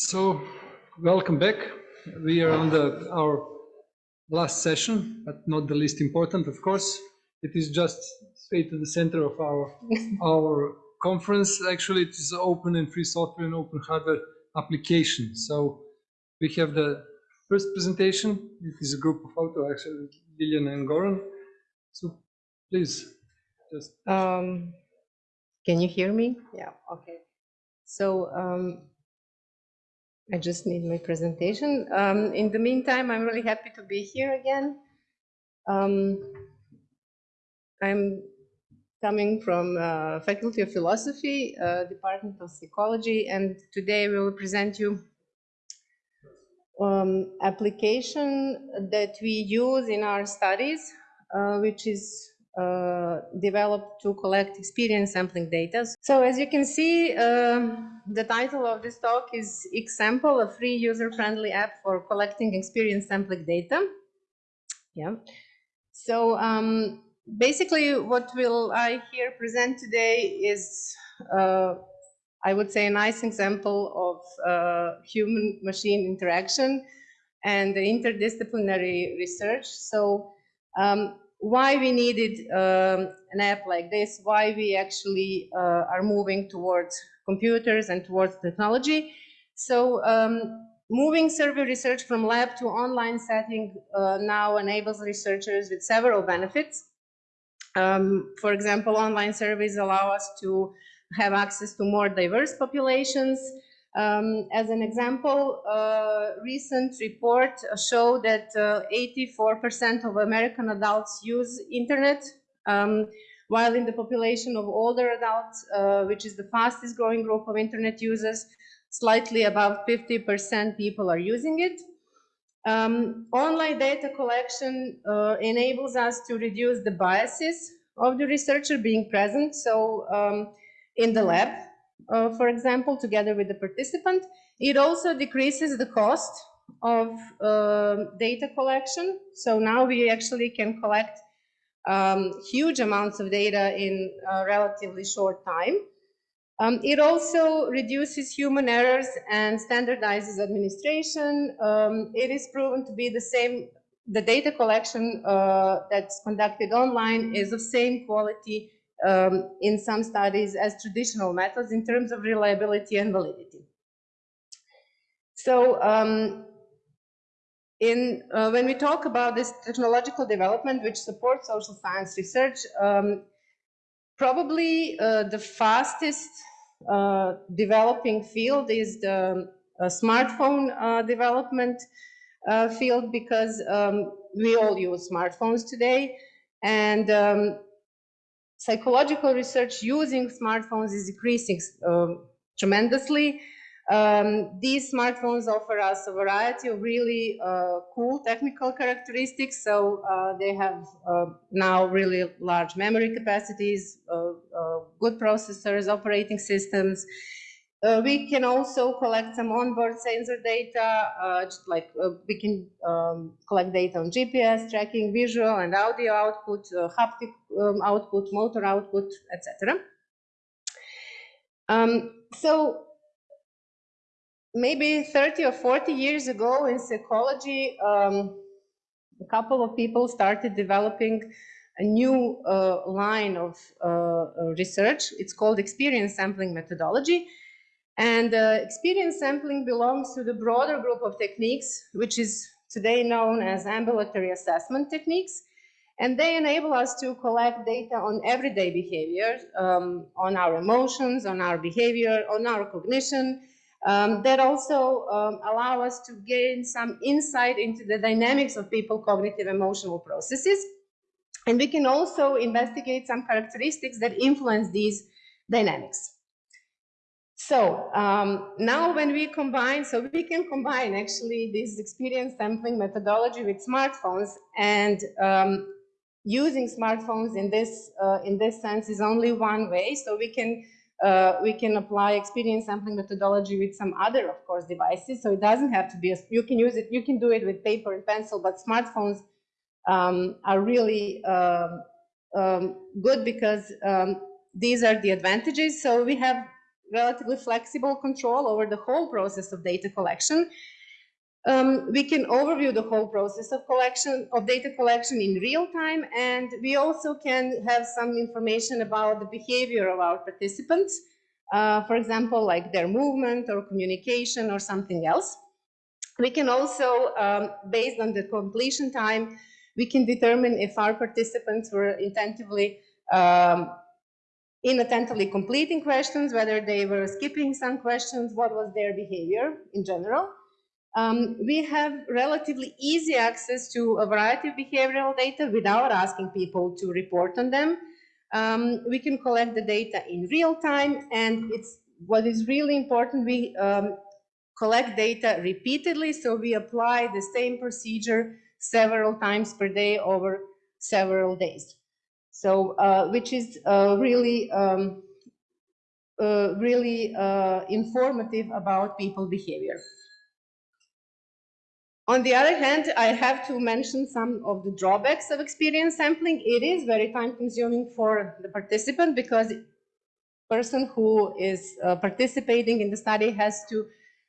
So, welcome back. We are on the our last session, but not the least important, of course. It is just straight to the center of our our conference. Actually, it is open and free software and open hardware application. So, we have the first presentation. It is a group of authors, actually, Lilian and Goran. So, please, just. Um, can you hear me? Yeah. Okay. So. Um, I just need my presentation. Um, in the meantime, I'm really happy to be here again. Um, I'm coming from uh, Faculty of Philosophy, uh, Department of Psychology, and today we will present you um, application that we use in our studies, uh, which is uh, developed to collect experience sampling data. So as you can see, uh, the title of this talk is Example, a free user-friendly app for collecting experience sampling data. Yeah. So um, basically what will I here present today is, uh, I would say, a nice example of uh, human-machine interaction and interdisciplinary research. So um, why we needed um, an app like this, why we actually uh, are moving towards computers and towards technology. So um, moving survey research from lab to online setting uh, now enables researchers with several benefits. Um, for example, online surveys allow us to have access to more diverse populations, um, as an example, a recent report showed that 84% uh, of American adults use internet, um, while in the population of older adults, uh, which is the fastest growing group of internet users, slightly above 50% people are using it. Um, online data collection uh, enables us to reduce the biases of the researcher being present. So um, in the lab, uh, for example, together with the participant. It also decreases the cost of uh, data collection. So now we actually can collect um, huge amounts of data in a relatively short time. Um, it also reduces human errors and standardizes administration. Um, it is proven to be the same, the data collection uh, that's conducted online is of same quality um, in some studies as traditional methods in terms of reliability and validity. So um, in, uh, when we talk about this technological development which supports social science research, um, probably uh, the fastest uh, developing field is the uh, smartphone uh, development uh, field because um, we all use smartphones today and um, psychological research using smartphones is increasing um, tremendously. Um, these smartphones offer us a variety of really uh, cool technical characteristics. So uh, they have uh, now really large memory capacities, uh, uh, good processors, operating systems, uh, we can also collect some onboard sensor data, uh, like uh, we can um, collect data on GPS, tracking visual and audio output, uh, haptic um, output, motor output, etc. Um, so maybe 30 or 40 years ago in psychology, um, a couple of people started developing a new uh, line of uh, research. It's called experience sampling methodology and uh, experience sampling belongs to the broader group of techniques, which is today known as ambulatory assessment techniques. And they enable us to collect data on everyday behavior, um, on our emotions, on our behavior, on our cognition, um, that also um, allow us to gain some insight into the dynamics of people cognitive emotional processes. And we can also investigate some characteristics that influence these dynamics. So um, now when we combine, so we can combine actually this experience sampling methodology with smartphones and um, using smartphones in this uh, in this sense is only one way. So we can uh, we can apply experience sampling methodology with some other, of course, devices. So it doesn't have to be, a, you can use it, you can do it with paper and pencil, but smartphones um, are really um, um, good because um, these are the advantages. So we have relatively flexible control over the whole process of data collection. Um, we can overview the whole process of collection of data collection in real time, and we also can have some information about the behavior of our participants. Uh, for example, like their movement or communication or something else. We can also, um, based on the completion time, we can determine if our participants were attentively um, inattentively completing questions, whether they were skipping some questions, what was their behavior in general. Um, we have relatively easy access to a variety of behavioral data without asking people to report on them. Um, we can collect the data in real time, and it's what is really important. We um, collect data repeatedly, so we apply the same procedure several times per day over several days. So, uh, which is uh, really, um, uh, really informative about people behavior. On the other hand, I have to mention some of the drawbacks of experience sampling. It is very time consuming for the participant because the person who is uh, participating in the study has to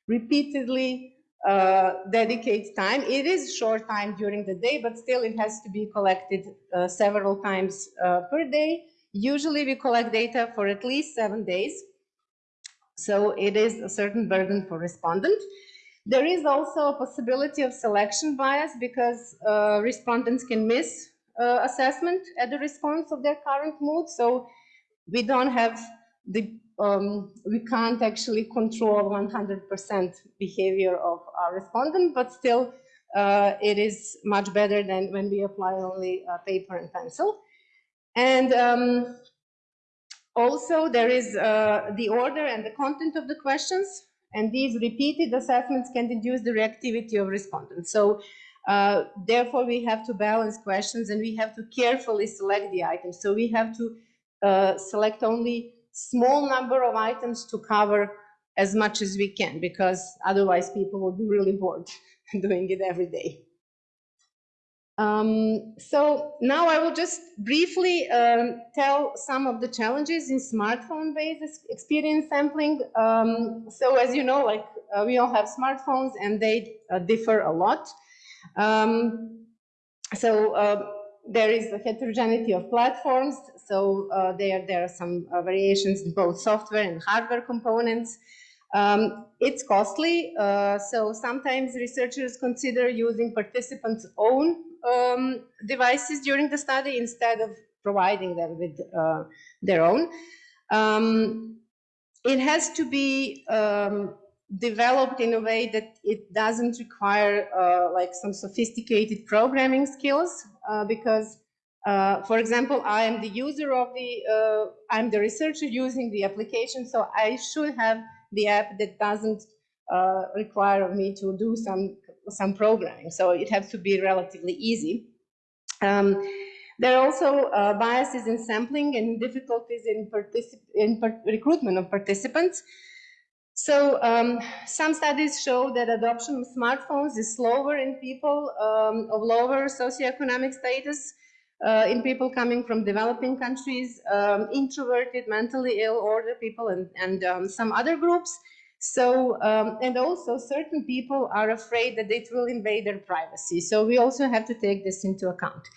repeatedly uh, dedicate time. It is short time during the day, but still it has to be collected uh, several times uh, per day. Usually we collect data for at least seven days. So it is a certain burden for respondent. There is also a possibility of selection bias because uh, respondents can miss uh, assessment at the response of their current mood. So we don't have the um, we can't actually control 100% behavior of our respondent, but still uh, it is much better than when we apply only uh, paper and pencil. And um, also there is uh, the order and the content of the questions, and these repeated assessments can induce the reactivity of respondents. So uh, therefore we have to balance questions and we have to carefully select the items. So we have to uh, select only small number of items to cover as much as we can because otherwise people will be really bored doing it every day. Um, so now I will just briefly um, tell some of the challenges in smartphone-based experience sampling. Um, so as you know, like uh, we all have smartphones and they uh, differ a lot. Um, so uh, there is a heterogeneity of platforms. So uh, there, there are some uh, variations in both software and hardware components. Um, it's costly, uh, so sometimes researchers consider using participants' own um, devices during the study instead of providing them with uh, their own. Um, it has to be um, developed in a way that it doesn't require uh, like some sophisticated programming skills because uh, for example I am the user of the uh, I'm the researcher using the application so I should have the app that doesn't uh, require me to do some some programming. So it has to be relatively easy. Um, there are also uh, biases in sampling and difficulties in, in recruitment of participants so um, some studies show that adoption of smartphones is slower in people um, of lower socioeconomic status, uh, in people coming from developing countries, um, introverted, mentally ill, older people, and, and um, some other groups. So, um, and also certain people are afraid that it will invade their privacy. So we also have to take this into account.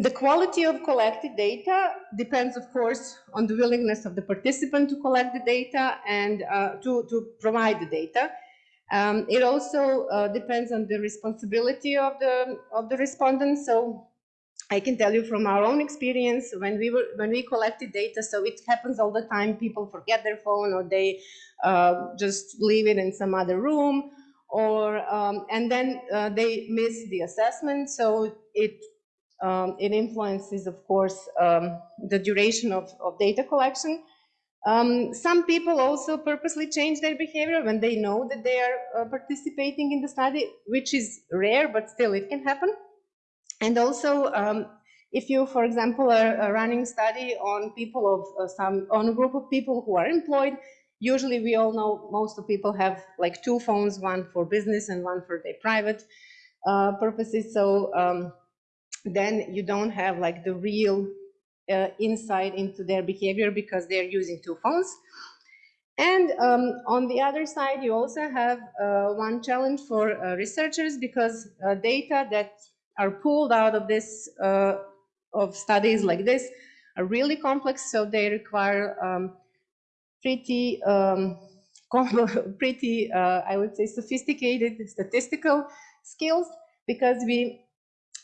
The quality of collected data depends, of course, on the willingness of the participant to collect the data and uh, to, to provide the data. Um, it also uh, depends on the responsibility of the, of the respondent. So I can tell you from our own experience when we were when we collected data, so it happens all the time. People forget their phone or they uh, just leave it in some other room or um, and then uh, they miss the assessment. So it um, it influences, of course, um, the duration of, of data collection. Um, some people also purposely change their behavior when they know that they are uh, participating in the study, which is rare, but still it can happen. And also, um, if you, for example, are, are running a study on people of uh, some, on a group of people who are employed, usually we all know most of people have like two phones, one for business and one for their private uh, purposes. So um, then you don't have like the real uh, insight into their behavior because they're using two phones. And um, on the other side, you also have uh, one challenge for uh, researchers because uh, data that are pulled out of this uh, of studies like this are really complex, so they require um, pretty um, pretty uh, I would say sophisticated statistical skills because we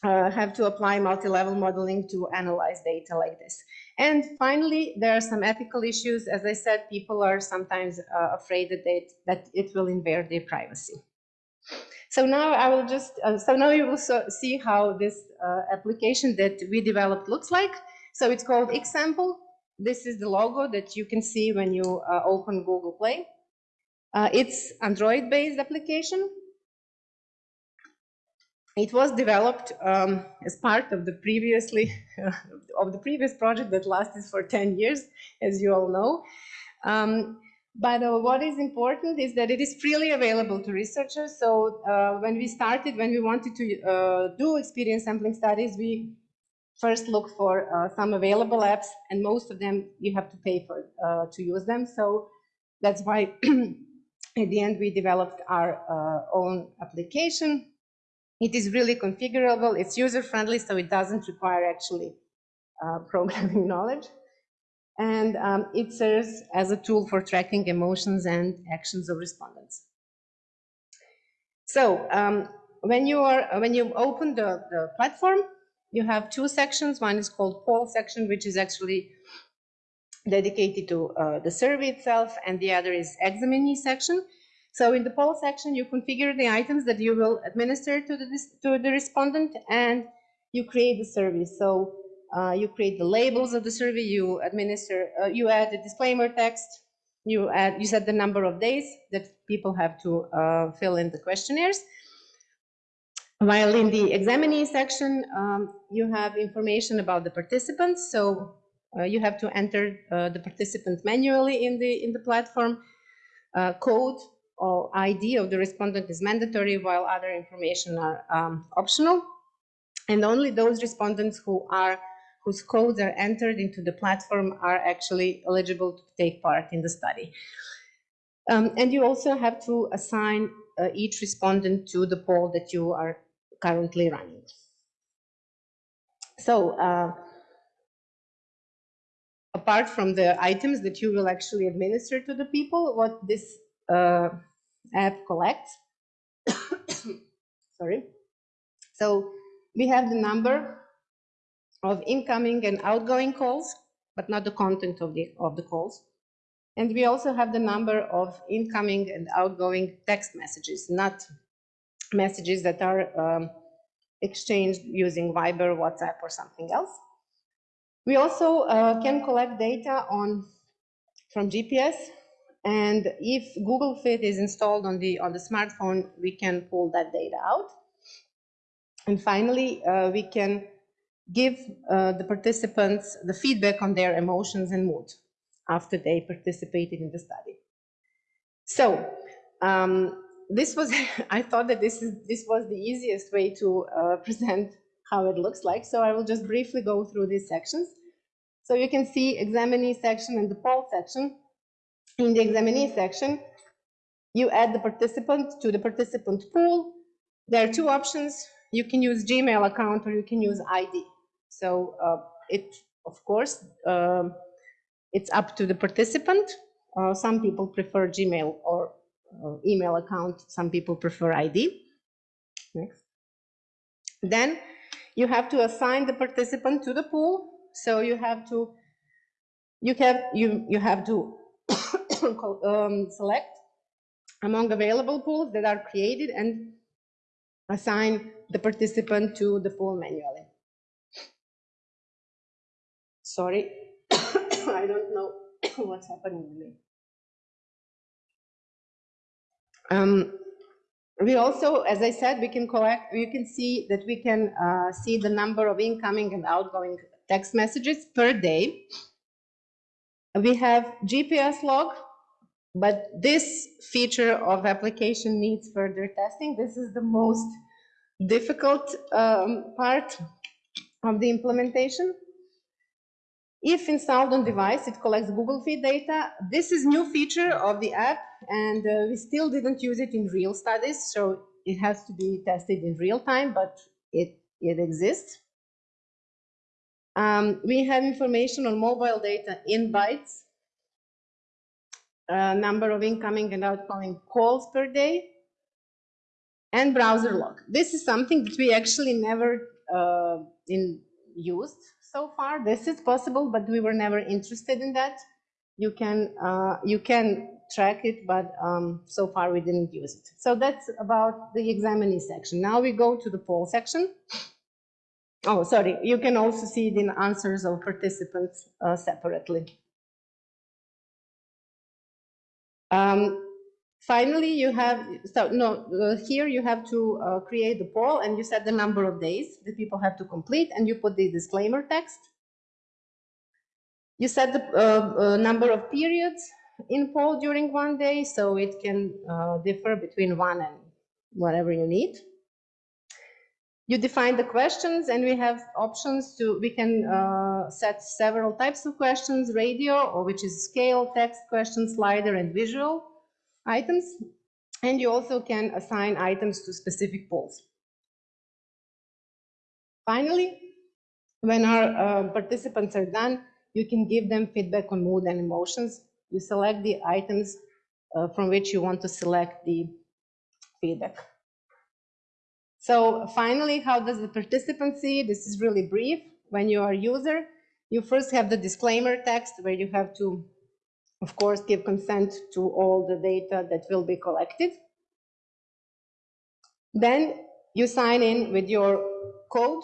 uh, have to apply multi-level modeling to analyze data like this. And finally, there are some ethical issues. As I said, people are sometimes uh, afraid that, they, that it will invade their privacy. So now I will just, uh, so now you will so see how this uh, application that we developed looks like. So it's called Example. This is the logo that you can see when you uh, open Google Play. It's Android-based application. It was developed um, as part of the previously of the previous project that lasted for 10 years, as you all know. Um, but uh, what is important is that it is freely available to researchers. So uh, when we started, when we wanted to uh, do experience sampling studies, we first looked for uh, some available apps, and most of them you have to pay for uh, to use them. So that's why at the end we developed our own application it is really configurable, it's user-friendly, so it doesn't require actually uh, programming knowledge. And um, it serves as a tool for tracking emotions and actions of respondents. So um, when you are when you open the, the platform, you have two sections. One is called poll section, which is actually dedicated to uh, the survey itself, and the other is examinee section. So in the poll section, you configure the items that you will administer to the, to the respondent and you create the survey. So uh, you create the labels of the survey, you administer, uh, you add the disclaimer text, you add, you set the number of days that people have to uh, fill in the questionnaires. While in the examinee section, um, you have information about the participants. So uh, you have to enter uh, the participant manually in the in the platform. Uh, code or ID of the respondent is mandatory while other information are um, optional. And only those respondents who are whose codes are entered into the platform are actually eligible to take part in the study. Um, and you also have to assign uh, each respondent to the poll that you are currently running. So uh, apart from the items that you will actually administer to the people, what this uh, app collects. Sorry. So we have the number of incoming and outgoing calls, but not the content of the, of the calls. And we also have the number of incoming and outgoing text messages, not messages that are um, exchanged using Viber, WhatsApp, or something else. We also uh, can collect data on from GPS and if Google Fit is installed on the, on the smartphone, we can pull that data out. And finally, uh, we can give uh, the participants the feedback on their emotions and mood after they participated in the study. So um, this was, I thought that this, is, this was the easiest way to uh, present how it looks like. So I will just briefly go through these sections. So you can see examinee section and the poll section in the examinee section, you add the participant to the participant pool. There are two options. You can use Gmail account or you can use ID. So uh, it, of course, uh, it's up to the participant. Uh, some people prefer Gmail or uh, email account. Some people prefer ID. Next. Then you have to assign the participant to the pool. So you have to, you have, you, you have to um, select among available pools that are created and assign the participant to the pool manually. Sorry, I don't know what's happening to me. Um, we also, as I said, we can collect, you can see that we can uh, see the number of incoming and outgoing text messages per day. We have GPS log, but this feature of application needs further testing. This is the most difficult um, part of the implementation. If installed on device, it collects Google Fit data. This is new feature of the app, and uh, we still didn't use it in real studies, so it has to be tested in real time, but it, it exists. Um, we have information on mobile data in bytes, uh, number of incoming and outgoing calls per day, and browser log. This is something that we actually never uh, in used so far. This is possible, but we were never interested in that. You can uh, you can track it, but um, so far we didn't use it. So that's about the examinee section. Now we go to the poll section. Oh, sorry. You can also see the answers of participants uh, separately. Um, Finally, you have, so no, uh, here you have to uh, create the poll and you set the number of days that people have to complete and you put the disclaimer text. You set the uh, uh number of periods in poll during one day, so it can uh, differ between one and whatever you need. You define the questions and we have options to, we can uh, set several types of questions, radio, or which is scale, text question, slider, and visual items, and you also can assign items to specific polls. Finally, when our uh, participants are done, you can give them feedback on mood and emotions. You select the items uh, from which you want to select the feedback. So finally, how does the participant see? This is really brief. When you are a user, you first have the disclaimer text where you have to of course, give consent to all the data that will be collected. Then you sign in with your code.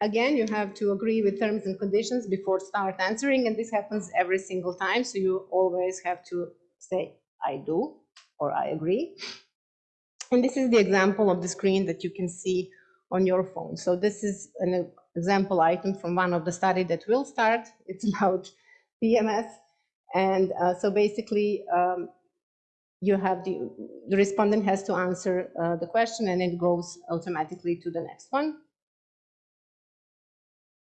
Again, you have to agree with terms and conditions before start answering, and this happens every single time, so you always have to say, I do, or I agree. And this is the example of the screen that you can see on your phone. So this is an example item from one of the study that will start. It's about PMS. And uh, so basically, um, you have the, the respondent has to answer uh, the question and it goes automatically to the next one.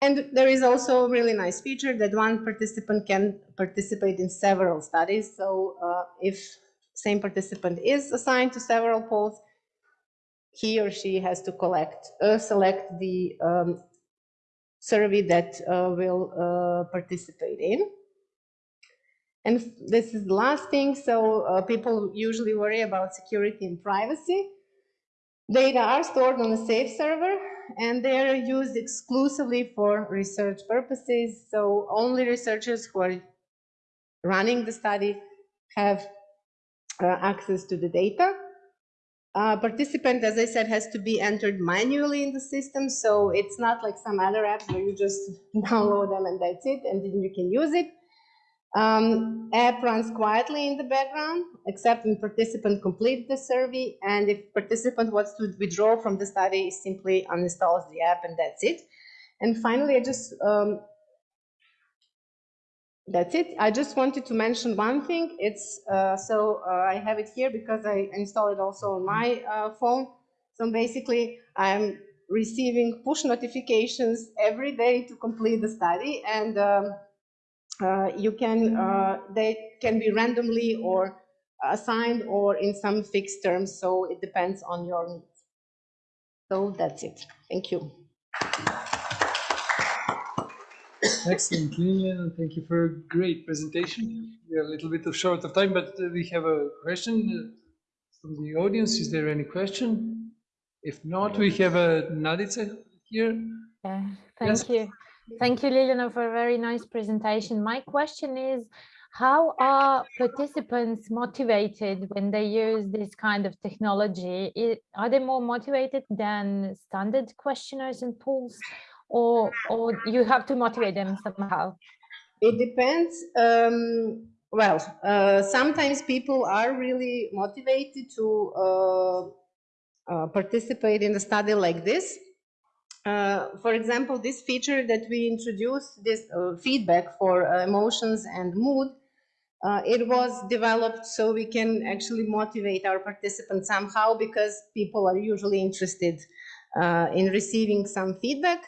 And there is also a really nice feature that one participant can participate in several studies. So uh, if same participant is assigned to several polls, he or she has to collect, uh, select the um, survey that uh, will uh, participate in. And this is the last thing. So uh, people usually worry about security and privacy. Data are stored on a safe server and they are used exclusively for research purposes. So only researchers who are running the study have access to the data. Uh, participant, as I said, has to be entered manually in the system. So it's not like some other apps where you just download them and that's it, and then you can use it. Um, app runs quietly in the background, except when participant complete the survey. And if participant wants to withdraw from the study, simply uninstalls the app and that's it. And finally, I just um, that's it. I just wanted to mention one thing. It's uh, so uh, I have it here because I installed it also on my uh, phone. So basically, I'm receiving push notifications every day to complete the study, and um, uh, you can uh, they can be randomly or assigned or in some fixed terms. So it depends on your needs. So that's it. Thank you. Excellent, Lilian. Thank you for a great presentation. We are a little bit of short of time, but uh, we have a question uh, from the audience. Is there any question? If not, we have a Nadica here. Yeah, thank yes. you. Thank you, Liliana, for a very nice presentation. My question is, how are participants motivated when they use this kind of technology? Are they more motivated than standard questionnaires and polls? Or or you have to motivate them somehow? It depends um, well uh, sometimes people are really motivated to uh, uh, participate in a study like this. Uh, for example this feature that we introduced this uh, feedback for uh, emotions and mood it was developed so we can actually motivate our participants somehow because people are usually interested in receiving some feedback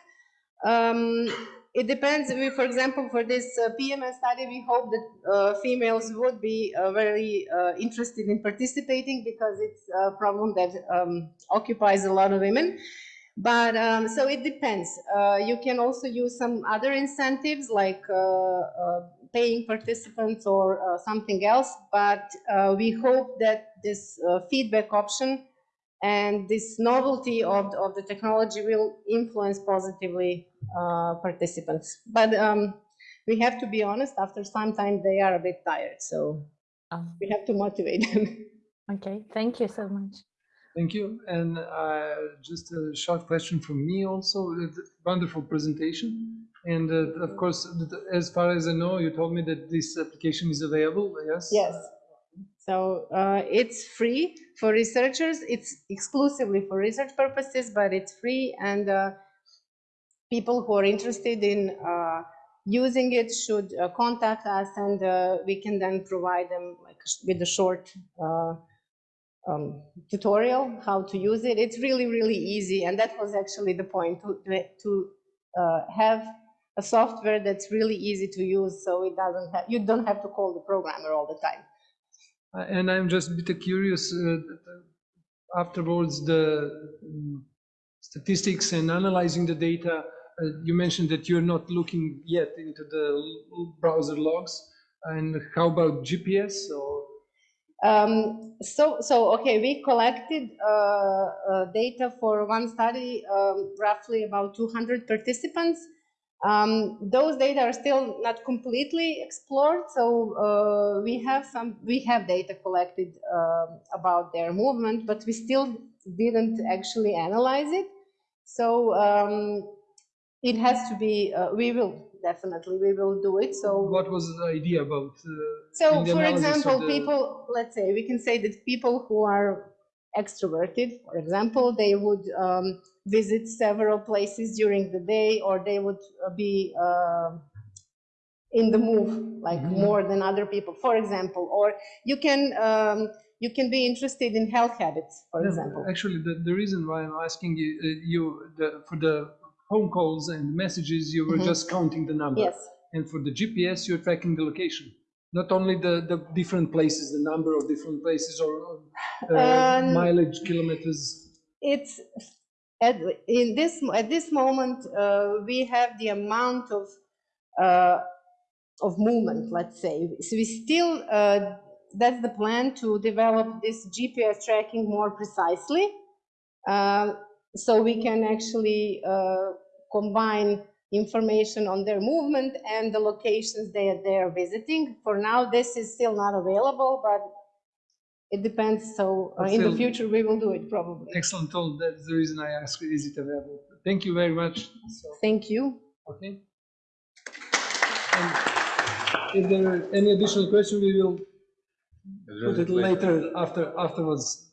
Um, it depends. We, for example, for this uh, PMS study, we hope that uh, females would be uh, very uh, interested in participating because it's a problem that um, occupies a lot of women. But um, so it depends. Uh, you can also use some other incentives like uh, paying participants or something else. But we hope that this feedback option and this novelty of, of the technology will influence positively uh, participants. But um, we have to be honest, after some time they are a bit tired, so Oh, we have to motivate them. okay, thank you so much. Thank you. And uh, just a short question from me also. Wonderful presentation. And uh, of course, as far as I know, you told me that this application is available, yes? Yes. So uh, it's free for researchers. It's exclusively for research purposes, but it's free. And uh, people who are interested in uh, using it should uh, contact us, and uh, we can then provide them like with a short uh, um, tutorial how to use it. It's really, really easy, and that was actually the point to to have a software that's really easy to use, so it doesn't have you don't have to call the programmer all the time. Uh, And I'm just a bit curious, uh, afterwards, the mm, statistics and analyzing the data, uh, you mentioned that you're not looking yet into the browser logs. And how about GPS or? Um, so, so okay, we collected uh, uh, data for one study, um, roughly about 200 participants. Um, those data are still not completely explored, so uh, we have some we have data collected um about their movement, but we still didn't actually analyze it. So um, it has to be. Uh, we will definitely we will do it. So What was the idea about? uh, so, for example, the- people, let's say, we can say that people who are extroverted, for example, they would um, visit several places during the day, or they would uh, be uh, in the move, like Mhm. more than other people, for example. Or you can um, you can be interested in health habits, for No, example. Actually, the, the reason why I'm asking you, uh, you the, for the phone calls and messages, you were Mhm. just counting the number. Yes. And for the GPS, you're tracking the location, not only the, the different places, the number of different places or uh, Um, mileage, kilometers. it's at in this at this moment uh, we have the amount of uh, of movement let's say. So we still uh, that's the plan to develop this gps tracking more precisely. Uh, so we can actually uh, combine information on their movement and the locations they are, they are visiting. For now this is still not available but it depends so uh, in the future we will do it probably Excellent tool. That's the reason I asked, is it available? Thank you very much. So, Thank you. okay. And If there are any additional questions, we will put it later after, afterwards.